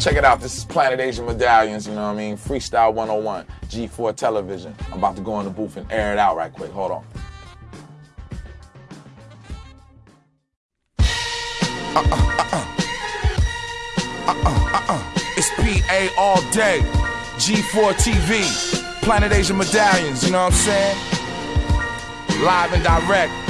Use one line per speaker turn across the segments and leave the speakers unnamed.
check it out. This is Planet Asia Medallions, you know what I mean? Freestyle 101, G4 Television. I'm about to go in the booth and air it out right quick. Hold on. Uh-huh.
It's PA all day. G4 TV. Planet Asia Medallions, you know what I'm saying? Live and direct.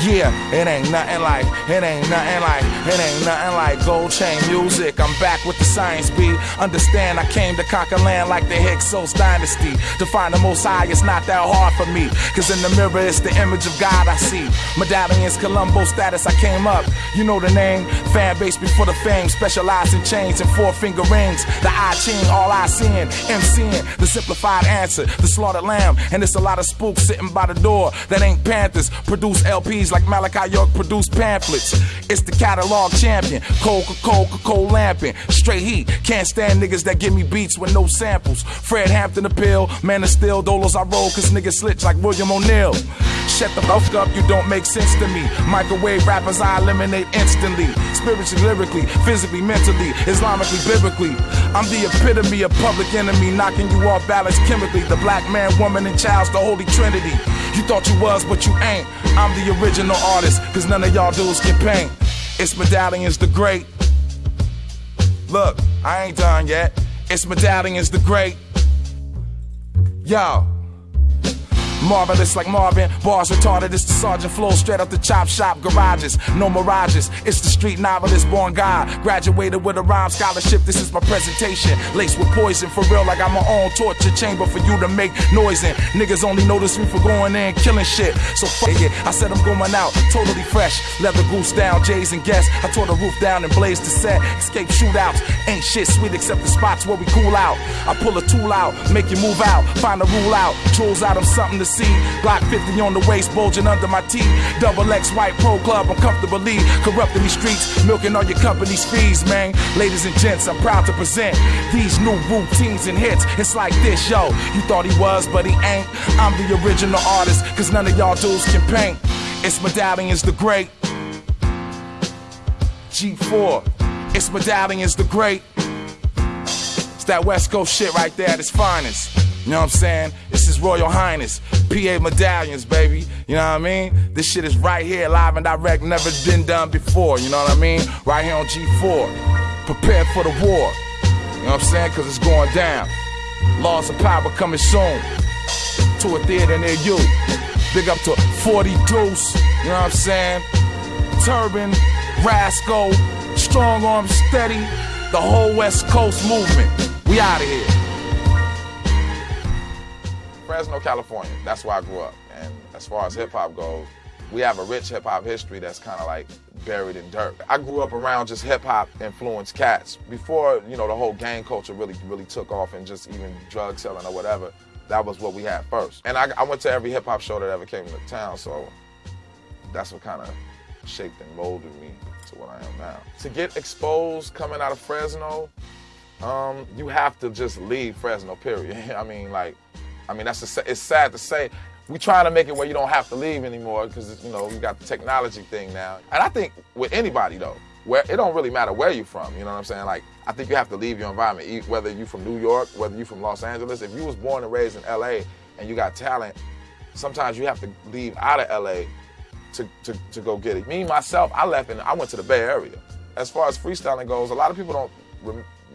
Yeah, it ain't nothing like, it ain't nothing like, it ain't nothing like gold chain music. I'm back with the science beat. Understand I came to conquer land like the Hyksos dynasty. To find the most high, it's not that hard for me. Cause in the mirror, it's the image of God I see. Medallions, Colombo status, I came up. You know the name. Fan base before the fame. Specialized in chains and four finger rings. The I ching, all I seeing. MCing, the simplified answer. The slaughtered lamb. And it's a lot of spooks sitting by the door that ain't Panthers. Produce LPs like Malachi York produced pamphlets. It's the catalog champion. Coca-Cola, Coca-Cola lamping. Straight heat. Can't stand niggas that give me beats with no samples. Fred Hampton appeal. Man of steel. Dolos I roll cause niggas slitch like William O'Neill. Shut the fuck up, you don't make sense to me. Microwave rappers I eliminate instantly. Spiritually, lyrically, physically, mentally, Islamically, biblically. I'm the epitome of public enemy, knocking you off balance chemically. The black man, woman, and child's the holy trinity. You thought you was, but you ain't. I'm the original artist, cause none of y'all dudes can paint. It's Medallions the Great. Look, I ain't done yet. It's Medallions the Great. Yo. Marvelous like Marvin, bars retarded. It's the sergeant flow straight up the chop shop garages. No mirages. It's the street novelist, born God. Graduated with a rhyme scholarship. This is my presentation. Laced with poison for real, like I'm my own torture chamber for you to make noise in. Niggas only notice me for going in killing shit. So fuck it. I said I'm going out, totally fresh. Leather goose down, J's and guests. I tore the roof down and blazed the set. Escape shootouts. Ain't shit sweet except the spots where we cool out. I pull a tool out, make you move out. Find a rule out. Tools out of something to see. Glock 50 on the waist, bulging under my teeth. Double X white pro club, I'm comfortably corrupting these streets, milking all your company's fees, man. Ladies and gents, I'm proud to present these new routines and hits. It's like this, yo. You thought he was, but he ain't. I'm the original artist, cause none of y'all dudes can paint. It's Medallions the Great. G4. It's Medallions the Great. It's that West Coast shit right there at its finest. You know what I'm saying? This is Royal Highness, PA Medallions, baby. You know what I mean? This shit is right here, live and direct, never been done before. You know what I mean? Right here on G4. Prepare for the war. You know what I'm saying? Cause it's going down. Laws of power coming soon to a theater near you. Big up to 40 Deuce, you know what I'm saying? Turban, Rasco, Strong Arm Steady, the whole West Coast movement. We out of here.
Fresno, California. That's where I grew up. And as far as hip hop goes, we have a rich hip hop history that's kind of like buried in dirt. I grew up around just hip hop influenced cats. Before, you know, the whole gang culture really, really took off and just even drug selling or whatever, that was what we had first. And I, I went to every hip hop show that ever came to town, so that's what kind of shaped and molded me to what I am now. To get exposed coming out of Fresno, um, you have to just leave Fresno, period. I mean, like, I mean, that's a, it's sad to say. We're trying to make it where you don't have to leave anymore because you know we got the technology thing now. And I think with anybody though, where it don't really matter where you're from. You know what I'm saying? Like I think you have to leave your environment, whether you're from New York, whether you're from Los Angeles. If you was born and raised in L.A. and you got talent, sometimes you have to leave out of L.A. to to, to go get it. Me myself, I left and I went to the Bay Area. As far as freestyling goes, a lot of people don't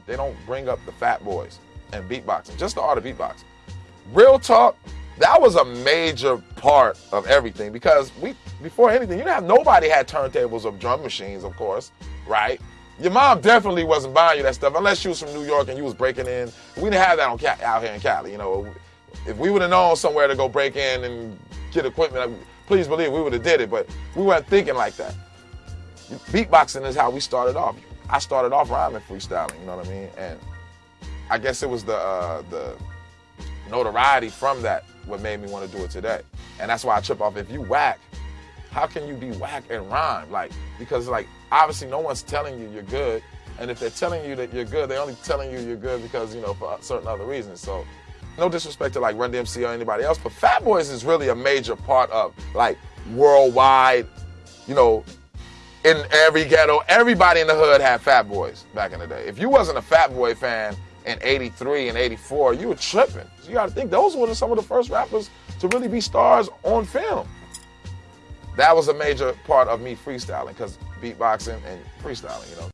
they don't bring up the Fat Boys and beatboxing, just the art of beatboxing. Real talk, that was a major part of everything because we before anything, you didn't have nobody had turntables or drum machines, of course, right? Your mom definitely wasn't buying you that stuff unless you was from New York and you was breaking in. We didn't have that on out here in Cali, you know. If we would have known somewhere to go break in and get equipment, please believe we would have did it, but we weren't thinking like that. Beatboxing is how we started off. I started off rhyming freestyling, you know what I mean? And I guess it was the uh, the notoriety from that what made me want to do it today. And that's why I trip off. If you whack, how can you be whack and rhyme? Like, because like obviously no one's telling you you're good. And if they're telling you that you're good, they're only telling you you're good because, you know, for certain other reasons. So no disrespect to like Run DMC or anybody else, but Fat Boys is really a major part of like worldwide, you know, in every ghetto, everybody in the hood had Fat Boys back in the day. If you wasn't a Fat Boy fan in 83 and 84, you were tripping. You got to think those were some of the first rappers to really be stars on film. That was a major part of me freestyling because beatboxing and freestyling, you know.